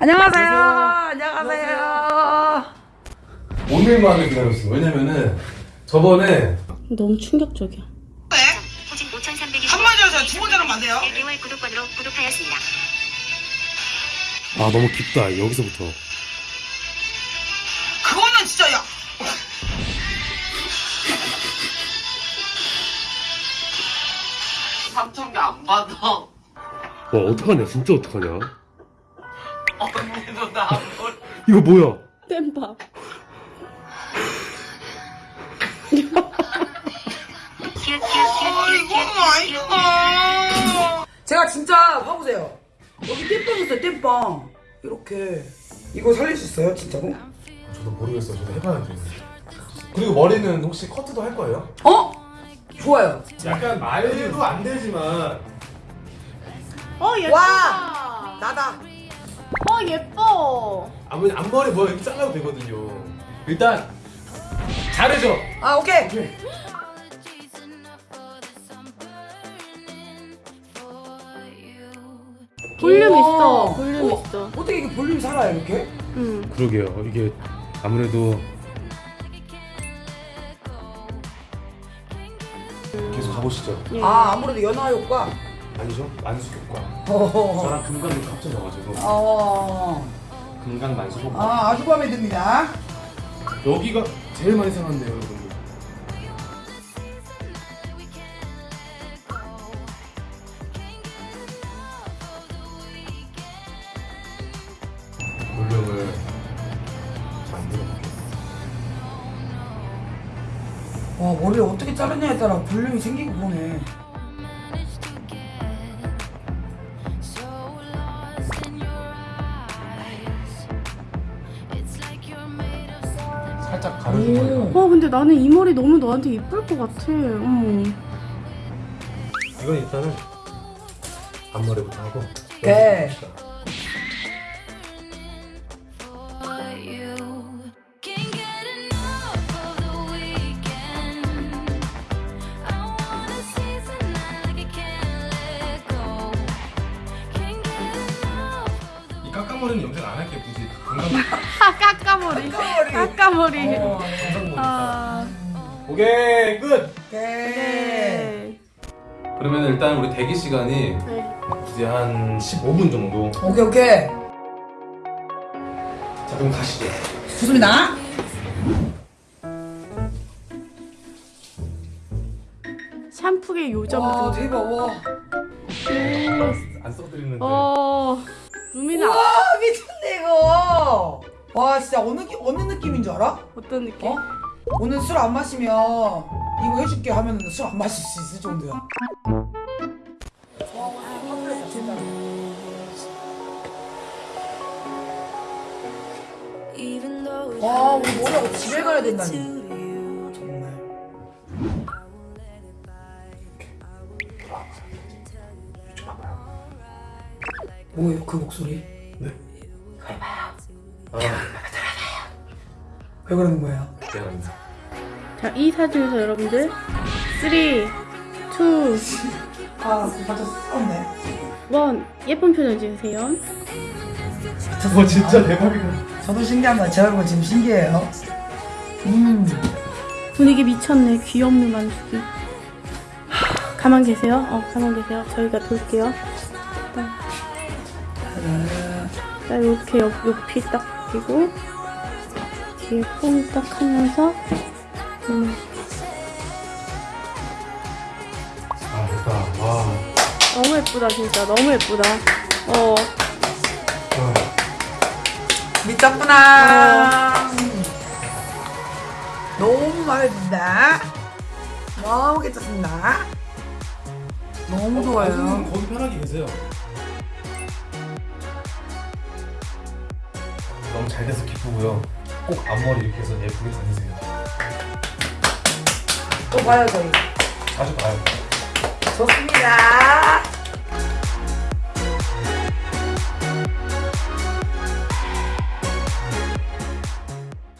안녕하세요. 안녕하세요. 오늘만을 기다렸어. 왜냐면은 저번에 너무 충격적이야. 호진 5,300이 한마디로 해서 두 번째는 안 돼요? 1개월 구독권으로 구독하였습니다. 아 너무 깊다 여기서부터. 그거는 진짜 야. 삼천 개 안 받아. 와 어떡하냐 진짜 어떡하냐. 언니도 걸. 이거 뭐야? 땜밥. 제가 진짜 봐보세요. 여기 땜빵 있어요, 땜빵. 이렇게. 이거 살릴 수 있어요, 진짜로? 저도 모르겠어요. 저도 해봐야죠. 그리고 머리는 혹시 커트도 할 거예요? 어? 좋아요. 약간 말도 안 되지만 어. 와! 나다. 어 예뻐. 아버님 앞머리 뭐 이렇게 잘라도 되거든요. 일단 자르죠. 아, 오케이. 볼륨 우와. 있어. 볼륨 어? 있어. 어떻게 이게 볼륨이 살아요, 이렇게? 응. 그러게요. 이게 아무래도 계속 가보시죠. 예. 아, 아무래도 연화 효과. 아니죠? 만수 효과. 어. 저랑 금강이 합쳐져가지고 어. 금강 만수 효과. 아, 아주 마음에 듭니다. 여기가 제일 많이 상한데요, 여러분. 볼륨을 만들어 볼게요. 와, 머리를 어떻게 자르냐에 따라 볼륨이 생기고 그러네. 가르는 거예요. 와 근데 나는 이 머리 너무 너한테 이쁠 것 같아. 어머. 이건 일단은 앞머리부터 하고. enough. 이 깎아머리는 영상 안 건강 아 깎아머리. 깎아머리. 깎아머리. 어, 아. 오케이 끝. 오케이. 네. 그러면 일단 우리 대기 시간이 네. 이제 한 15분 정도. 오케이, 오케이. 자 그럼 가시죠. 좋습니다. 샴푸의 요점 와, 대박, 와. 안 써드리는데. 거. 어. 루미나. 와, 진짜 어느, 기- 어느 느낌인 줄 알아? 어떤 느낌? 어? 오늘 술 안 마시면 이거 해줄게 하면 술 안 마실 수 있을 정도야. 와, 우리 머리하고 집에 가야 된다니. 정말. 뭐예요, 그 목소리? 아, 왜 그러는 거예요? 자, 이 사진에서 여러분들 3, 2, 1 아, 썼네. 예쁜 표정 지으세요. 와 진짜 대박이다. 저도 신기합니다. 제 얼굴 지금 신기해요. 음. 분위기 미쳤네. 귀엽는 만숙이. 가만 계세요. 어, 가만 계세요. 저희가 돌게요. 딱, 딱 이렇게 옆, 옆이 딱 그리고 뒤에 뽕딱 하면서 음, 아 됐다. 와. 너무 예쁘다 진짜 너무 예쁘다. 어, 와. 미쳤구나. 너무 마음에 든다. 너무 괜찮습니다. 너무 좋아요. 선생님 거기 편하게 계세요. 너무 잘 돼서 기쁘고요. 꼭 앞머리 이렇게 해서 예쁘게 다니세요. 또 봐요, 저희. 자주 봐요. 좋습니다.